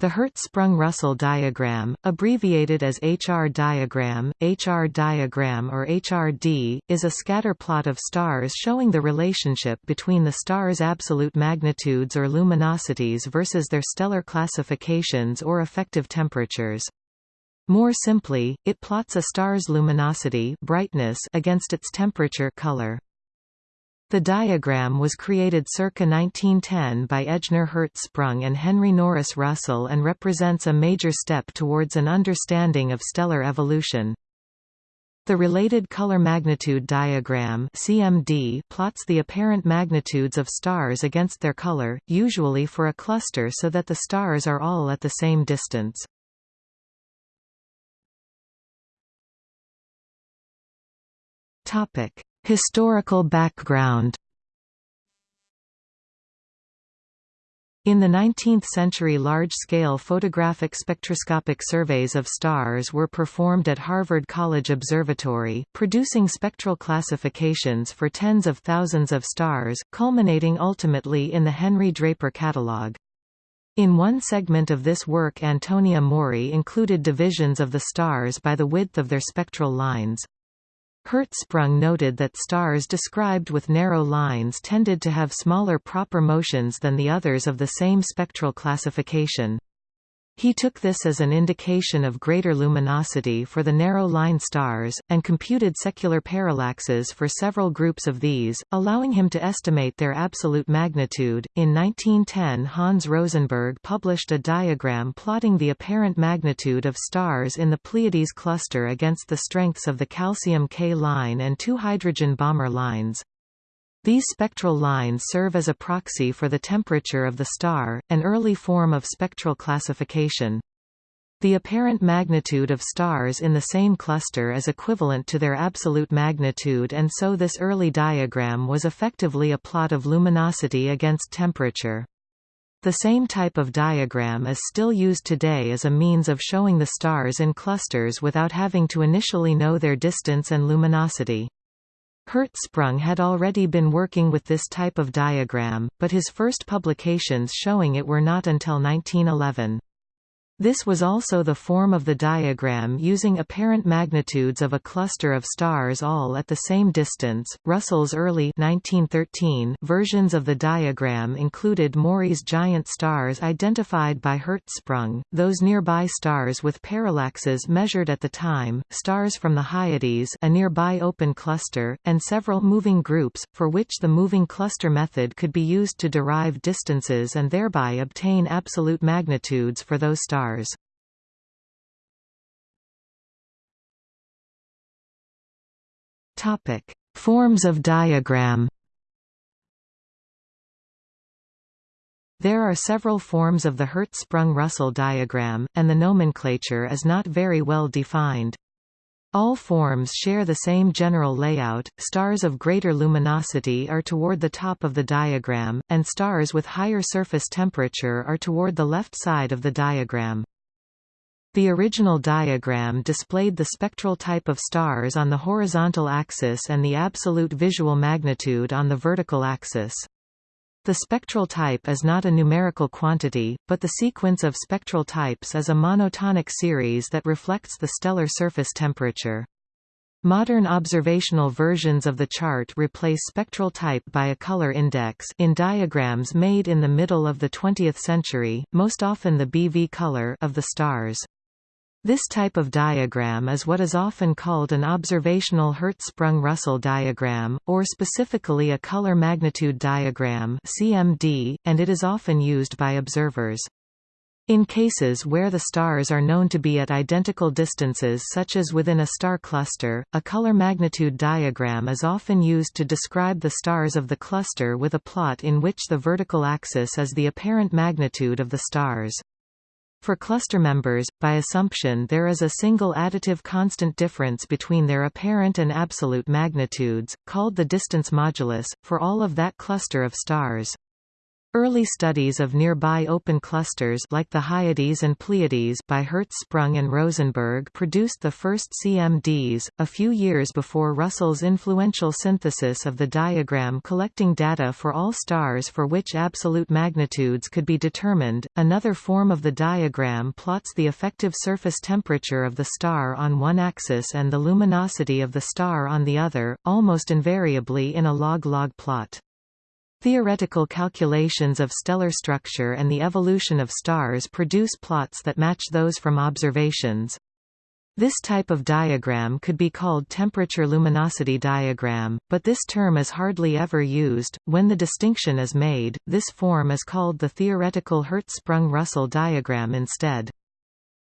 The Hertzsprung-Russell diagram, abbreviated as HR diagram, HR diagram or HRD, is a scatter plot of stars showing the relationship between the star's absolute magnitudes or luminosities versus their stellar classifications or effective temperatures. More simply, it plots a star's luminosity brightness against its temperature color. The diagram was created circa 1910 by Ejnar Hertzsprung and Henry Norris Russell and represents a major step towards an understanding of stellar evolution. The related color magnitude diagram CMD plots the apparent magnitudes of stars against their color, usually for a cluster so that the stars are all at the same distance. Topic: Historical background In the 19th century large-scale photographic spectroscopic surveys of stars were performed at Harvard College Observatory, producing spectral classifications for tens of thousands of stars, culminating ultimately in the Henry Draper Catalog. In one segment of this work Antonia Maury included divisions of the stars by the width of their spectral lines. Hertzsprung noted that stars described with narrow lines tended to have smaller proper motions than the others of the same spectral classification. He took this as an indication of greater luminosity for the narrow-line stars, and computed secular parallaxes for several groups of these, allowing him to estimate their absolute magnitude. In 1910 Hans Rosenberg published a diagram plotting the apparent magnitude of stars in the Pleiades cluster against the strengths of the calcium K line and two hydrogen Balmer lines. These spectral lines serve as a proxy for the temperature of the star, an early form of spectral classification. The apparent magnitude of stars in the same cluster is equivalent to their absolute magnitude and so this early diagram was effectively a plot of luminosity against temperature. The same type of diagram is still used today as a means of showing the stars in clusters without having to initially know their distance and luminosity. Hertzsprung had already been working with this type of diagram, but his first publications showing it were not until 1911. This was also the form of the diagram using apparent magnitudes of a cluster of stars all at the same distance. Russell's early 1913 versions of the diagram included Maury's giant stars identified by Hertzsprung, those nearby stars with parallaxes measured at the time, stars from the Hyades, a nearby open cluster, and several moving groups, for which the moving cluster method could be used to derive distances and thereby obtain absolute magnitudes for those stars stars. Topic: Forms of diagram. There are several forms of the Hertzsprung-Russell diagram, and the nomenclature is not very well defined. All forms share the same general layout, stars of greater luminosity are toward the top of the diagram, and stars with higher surface temperature are toward the left side of the diagram. The original diagram displayed the spectral type of stars on the horizontal axis and the absolute visual magnitude on the vertical axis. The spectral type is not a numerical quantity, but the sequence of spectral types is a monotonic series that reflects the stellar surface temperature. Modern observational versions of the chart replace spectral type by a color index in diagrams made in the middle of the 20th century, most often the BV color of the stars. This type of diagram is what is often called an observational Hertzsprung-Russell diagram, or specifically a color magnitude diagram CMD, and it is often used by observers. In cases where the stars are known to be at identical distances such as within a star cluster, a color magnitude diagram is often used to describe the stars of the cluster with a plot in which the vertical axis is the apparent magnitude of the stars. For cluster members, by assumption there is a single additive constant difference between their apparent and absolute magnitudes, called the distance modulus, for all of that cluster of stars. Early studies of nearby open clusters like the Hyades and Pleiades by Hertzsprung and Rosenberg produced the first CMDs, a few years before Russell's influential synthesis of the diagram collecting data for all stars for which absolute magnitudes could be determined. Another form of the diagram plots the effective surface temperature of the star on one axis and the luminosity of the star on the other, almost invariably in a log-log plot. Theoretical calculations of stellar structure and the evolution of stars produce plots that match those from observations. This type of diagram could be called temperature-luminosity diagram, but this term is hardly ever used. When the distinction is made, this form is called the theoretical Hertzsprung-Russell diagram instead.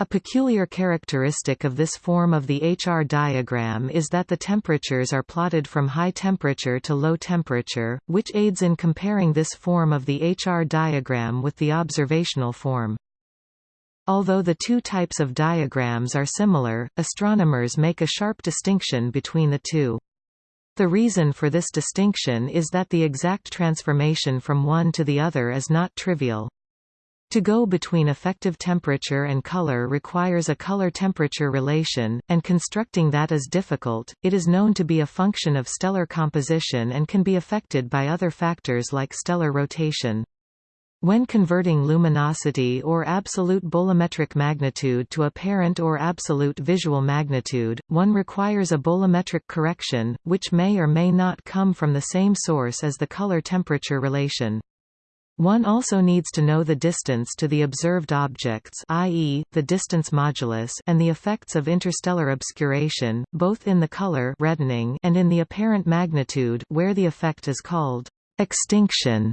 A peculiar characteristic of this form of the HR diagram is that the temperatures are plotted from high temperature to low temperature, which aids in comparing this form of the HR diagram with the observational form. Although the two types of diagrams are similar, astronomers make a sharp distinction between the two. The reason for this distinction is that the exact transformation from one to the other is not trivial. To go between effective temperature and color requires a color-temperature relation, and constructing that is difficult. It is known to be a function of stellar composition and can be affected by other factors like stellar rotation. When converting luminosity or absolute bolometric magnitude to apparent or absolute visual magnitude, one requires a bolometric correction, which may or may not come from the same source as the color-temperature relation. One also needs to know the distance to the observed objects i.e., the distance modulus and the effects of interstellar obscuration, both in the color reddening and in the apparent magnitude where the effect is called extinction.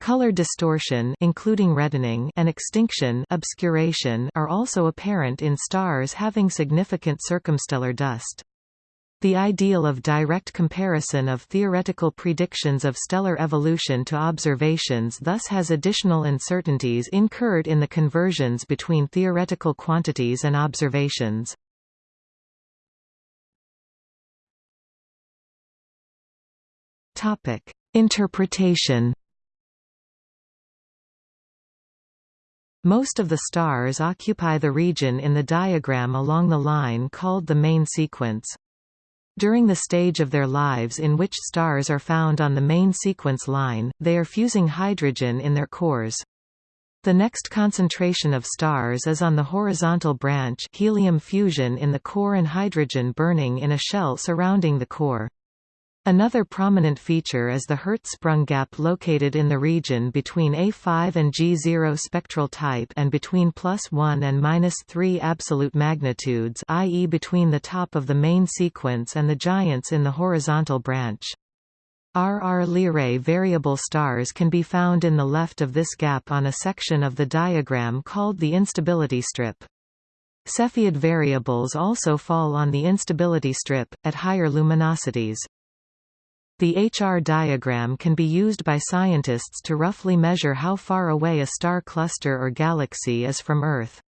Color distortion including reddening and extinction obscuration are also apparent in stars having significant circumstellar dust. The ideal of direct comparison of theoretical predictions of stellar evolution to observations thus has additional uncertainties incurred in the conversions between theoretical quantities and observations. Topic: Interpretation Most of the stars occupy the region in the diagram along the line called the main sequence. During the stage of their lives in which stars are found on the main sequence line, they are fusing hydrogen in their cores. The next concentration of stars is on the horizontal branch helium fusion in the core and hydrogen burning in a shell surrounding the core. Another prominent feature is the Hertzsprung gap located in the region between A5 and G0 spectral type and between plus 1 and minus 3 absolute magnitudes i.e. between the top of the main sequence and the giants in the horizontal branch. RR Lyrae variable stars can be found in the left of this gap on a section of the diagram called the instability strip. Cepheid variables also fall on the instability strip, at higher luminosities. The HR diagram can be used by scientists to roughly measure how far away a star cluster or galaxy is from Earth.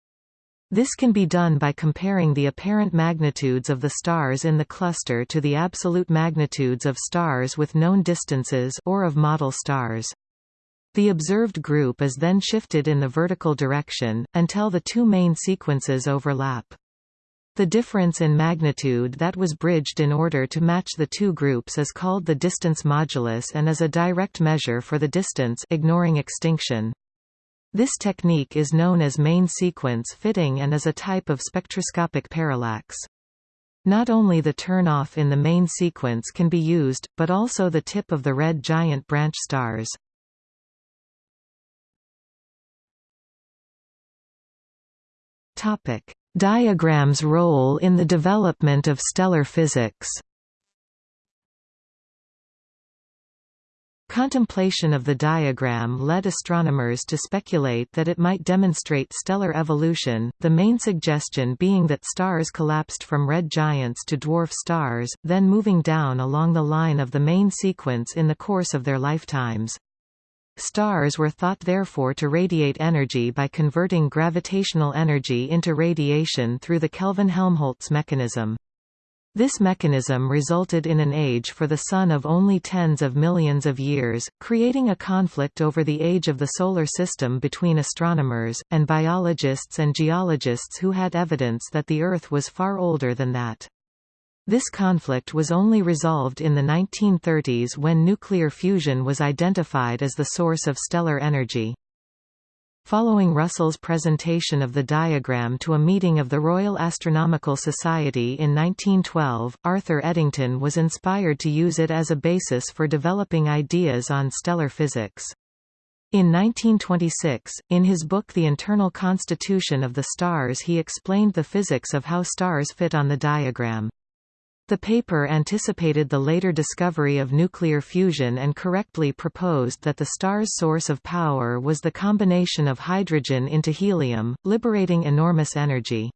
This can be done by comparing the apparent magnitudes of the stars in the cluster to the absolute magnitudes of stars with known distances or of model stars. The observed group is then shifted in the vertical direction, until the two main sequences overlap. The difference in magnitude that was bridged in order to match the two groups is called the distance modulus and is a direct measure for the distance ignoring extinction. This technique is known as main sequence fitting and is a type of spectroscopic parallax. Not only the turn-off in the main sequence can be used, but also the tip of the red giant branch stars. Topic: Diagram's role in the development of stellar physics Contemplation of the diagram led astronomers to speculate that it might demonstrate stellar evolution, the main suggestion being that stars collapsed from red giants to dwarf stars, then moving down along the line of the main sequence in the course of their lifetimes. Stars were thought therefore to radiate energy by converting gravitational energy into radiation through the Kelvin-Helmholtz mechanism. This mechanism resulted in an age for the Sun of only tens of millions of years, creating a conflict over the age of the Solar System between astronomers, and biologists and geologists who had evidence that the Earth was far older than that. This conflict was only resolved in the 1930s when nuclear fusion was identified as the source of stellar energy. Following Russell's presentation of the diagram to a meeting of the Royal Astronomical Society in 1912, Arthur Eddington was inspired to use it as a basis for developing ideas on stellar physics. In 1926, in his book The Internal Constitution of the Stars he explained the physics of how stars fit on the diagram. The paper anticipated the later discovery of nuclear fusion and correctly proposed that the star's source of power was the combination of hydrogen into helium, liberating enormous energy.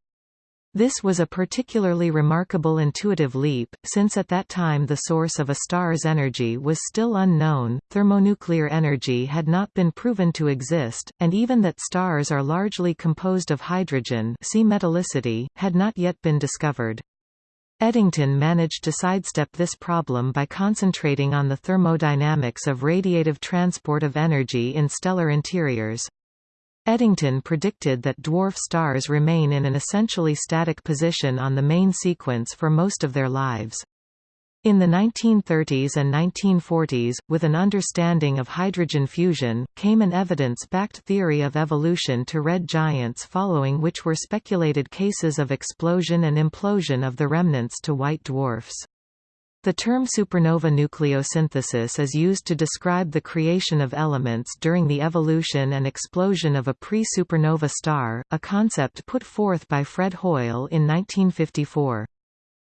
This was a particularly remarkable intuitive leap, since at that time the source of a star's energy was still unknown, thermonuclear energy had not been proven to exist, and even that stars are largely composed of hydrogen see metallicity, had not yet been discovered. Eddington managed to sidestep this problem by concentrating on the thermodynamics of radiative transport of energy in stellar interiors. Eddington predicted that dwarf stars remain in an essentially static position on the main sequence for most of their lives. In the 1930s and 1940s, with an understanding of hydrogen fusion, came an evidence-backed theory of evolution to red giants following which were speculated cases of explosion and implosion of the remnants to white dwarfs. The term supernova nucleosynthesis is used to describe the creation of elements during the evolution and explosion of a pre-supernova star, a concept put forth by Fred Hoyle in 1954.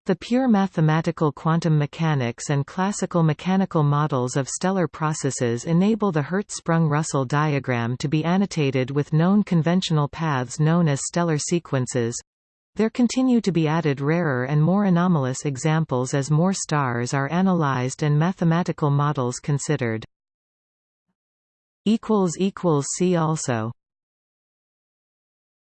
The pure mathematical quantum mechanics and classical mechanical models of stellar processes enable the Hertzsprung-Russell diagram to be annotated with known conventional paths known as stellar sequences. There continue to be added rarer and more anomalous examples as more stars are analyzed and mathematical models considered. See also